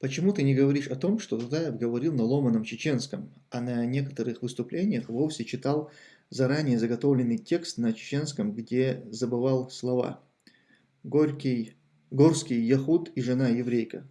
Почему ты не говоришь о том, что Дудаев говорил на ломаном чеченском, а на некоторых выступлениях вовсе читал заранее заготовленный текст на чеченском, где забывал слова? Горький, Горский яхуд и жена еврейка.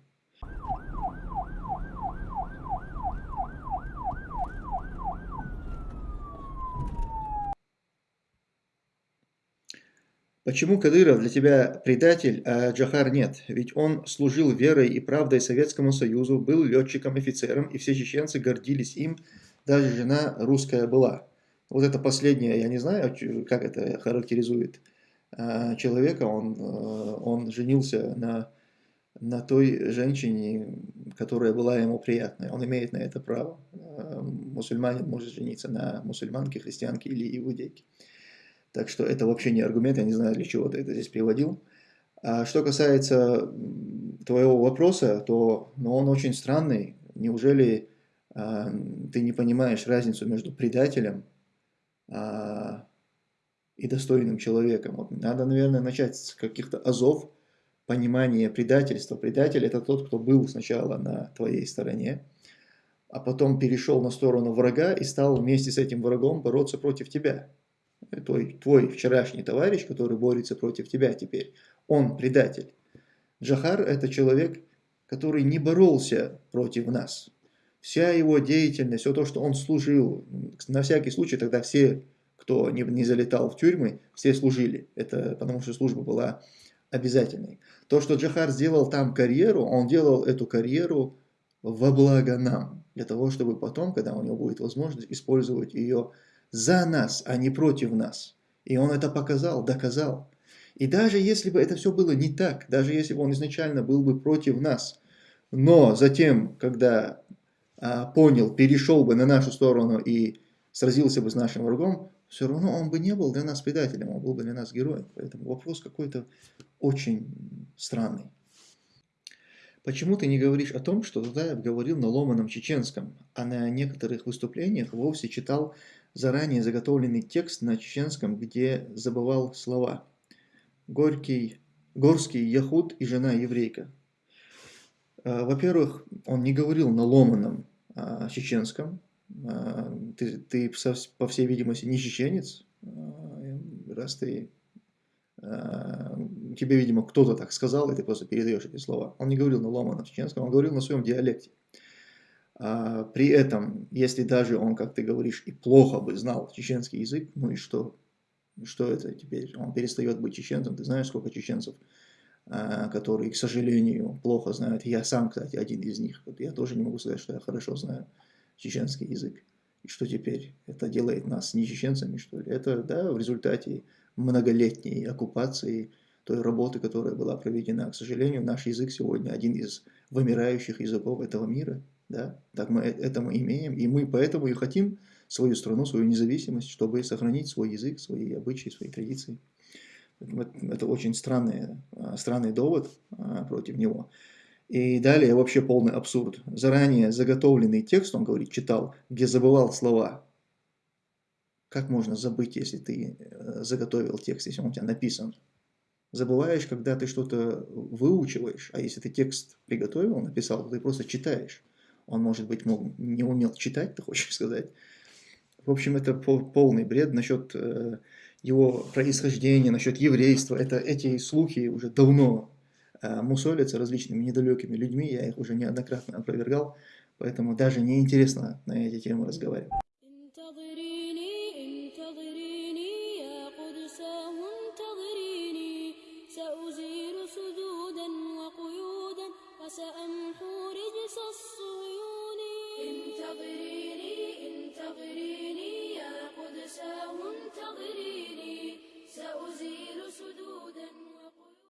Почему Кадыров для тебя предатель, а Джахар нет? Ведь он служил верой и правдой Советскому Союзу, был летчиком-офицером, и все чеченцы гордились им, даже жена русская была. Вот это последнее, я не знаю, как это характеризует а, человека, он, а, он женился на, на той женщине, которая была ему приятной. Он имеет на это право. А, мусульманин может жениться на мусульманке, христианке или иудейке. Так что это вообще не аргумент, я не знаю, для чего ты это здесь приводил. А что касается твоего вопроса, то ну, он очень странный. Неужели а, ты не понимаешь разницу между предателем а, и достойным человеком? Вот надо, наверное, начать с каких-то азов понимания предательства. Предатель – это тот, кто был сначала на твоей стороне, а потом перешел на сторону врага и стал вместе с этим врагом бороться против тебя твой, твой вчерашний товарищ, который борется против тебя теперь, он предатель. Джахар – это человек, который не боролся против нас. Вся его деятельность, все то, что он служил, на всякий случай тогда все, кто не, не залетал в тюрьмы, все служили. Это потому что служба была обязательной. То, что Джахар сделал там карьеру, он делал эту карьеру во благо нам, для того, чтобы потом, когда у него будет возможность, использовать ее за нас, а не против нас. И он это показал, доказал. И даже если бы это все было не так, даже если бы он изначально был бы против нас, но затем, когда а, понял, перешел бы на нашу сторону и сразился бы с нашим врагом, все равно он бы не был для нас предателем, он был бы для нас героем. Поэтому вопрос какой-то очень странный. Почему ты не говоришь о том, что Дудаев говорил на ломаном чеченском, а на некоторых выступлениях вовсе читал заранее заготовленный текст на чеченском, где забывал слова. Горький, Горский яхуд и жена еврейка. А, во-первых, он не говорил на ломаном а, чеченском. А, ты, ты, по всей видимости, не чеченец, раз ты тебе, видимо, кто-то так сказал, и ты просто передаешь эти слова. Он не говорил на ломаном чеченском, он говорил на своем диалекте. А, при этом, если даже он, как ты говоришь, и плохо бы знал чеченский язык, ну и что? Что это теперь? Он перестает быть чеченцем. Ты знаешь, сколько чеченцев, а, которые, к сожалению, плохо знают. Я сам, кстати, один из них. Я тоже не могу сказать, что я хорошо знаю чеченский язык. И что теперь? Это делает нас не чеченцами, что ли? Это, да, в результате многолетней оккупации той работы, которая была проведена. К сожалению, наш язык сегодня один из вымирающих языков этого мира. Да? Так мы это мы имеем, и мы поэтому и хотим свою страну, свою независимость, чтобы сохранить свой язык, свои обычаи, свои традиции. Это очень странный, а, странный довод а, против него. И далее вообще полный абсурд. Заранее заготовленный текст, он говорит, читал, где забывал слова. Как можно забыть, если ты э, заготовил текст, если он у тебя написан? Забываешь, когда ты что-то выучиваешь, а если ты текст приготовил, написал, ты просто читаешь. Он, может быть, мог, не умел читать, ты хочешь сказать. В общем, это полный бред насчет э, его происхождения, насчет еврейства. Это, эти слухи уже давно э, мусолятся различными недалекими людьми, я их уже неоднократно опровергал, поэтому даже неинтересно на эти темы разговаривать. سأمحو رجس الصهيون انتظريني انتظريني